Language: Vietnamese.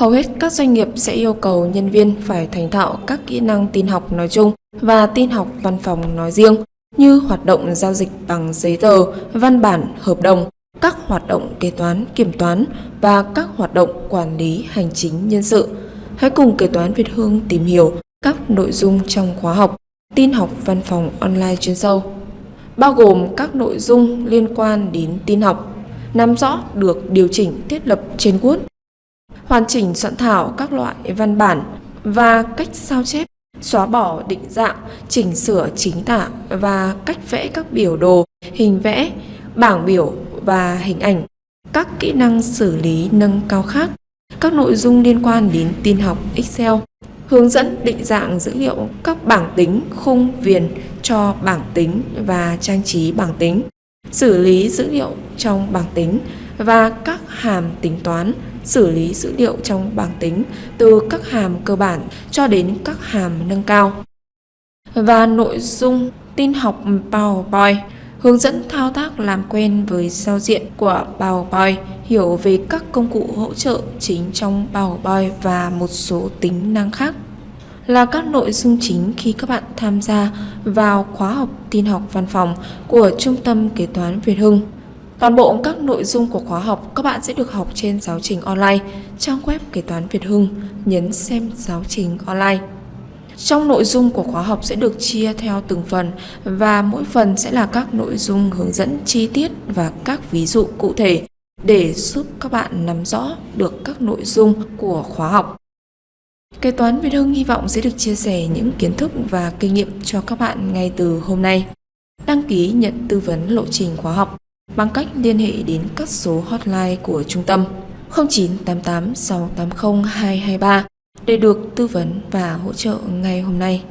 Hầu hết các doanh nghiệp sẽ yêu cầu nhân viên phải thành thạo các kỹ năng tin học nói chung và tin học văn phòng nói riêng như hoạt động giao dịch bằng giấy tờ, văn bản, hợp đồng, các hoạt động kế toán, kiểm toán và các hoạt động quản lý hành chính nhân sự. Hãy cùng kế toán Việt Hương tìm hiểu các nội dung trong khóa học tin học văn phòng online chuyên sâu, bao gồm các nội dung liên quan đến tin học, nắm rõ được điều chỉnh thiết lập trên Word, hoàn chỉnh soạn thảo các loại văn bản và cách sao chép, xóa bỏ định dạng, chỉnh sửa chính tả và cách vẽ các biểu đồ, hình vẽ, bảng biểu và hình ảnh, các kỹ năng xử lý nâng cao khác, các nội dung liên quan đến tin học Excel, hướng dẫn định dạng dữ liệu các bảng tính khung viền cho bảng tính và trang trí bảng tính, xử lý dữ liệu trong bảng tính và các hàm tính toán, xử lý dữ liệu trong bảng tính từ các hàm cơ bản cho đến các hàm nâng cao. Và nội dung tin học PowerPoint hướng dẫn thao tác làm quen với giao diện của PowerPoint, hiểu về các công cụ hỗ trợ chính trong PowerPoint và một số tính năng khác là các nội dung chính khi các bạn tham gia vào khóa học tin học văn phòng của Trung tâm Kế toán Việt Hưng. Toàn bộ các nội dung của khóa học các bạn sẽ được học trên giáo trình online, trang web Kế toán Việt Hưng, nhấn xem giáo trình online. Trong nội dung của khóa học sẽ được chia theo từng phần và mỗi phần sẽ là các nội dung hướng dẫn chi tiết và các ví dụ cụ thể để giúp các bạn nắm rõ được các nội dung của khóa học. Kế toán Việt Hưng hy vọng sẽ được chia sẻ những kiến thức và kinh nghiệm cho các bạn ngay từ hôm nay. Đăng ký nhận tư vấn lộ trình khóa học bằng cách liên hệ đến các số hotline của trung tâm 0988 680 223 để được tư vấn và hỗ trợ ngay hôm nay.